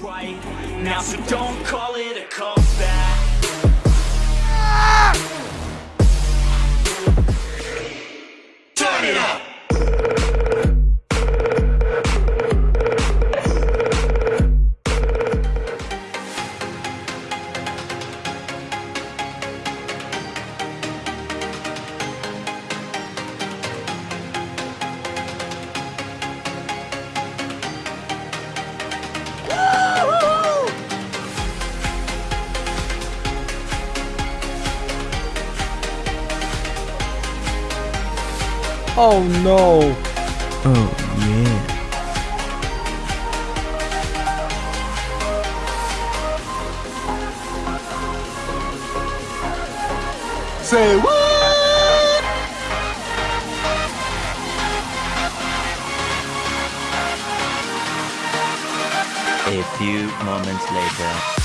right now, so don't call it a comeback. Oh no! Oh yeah. Say what? A few moments later.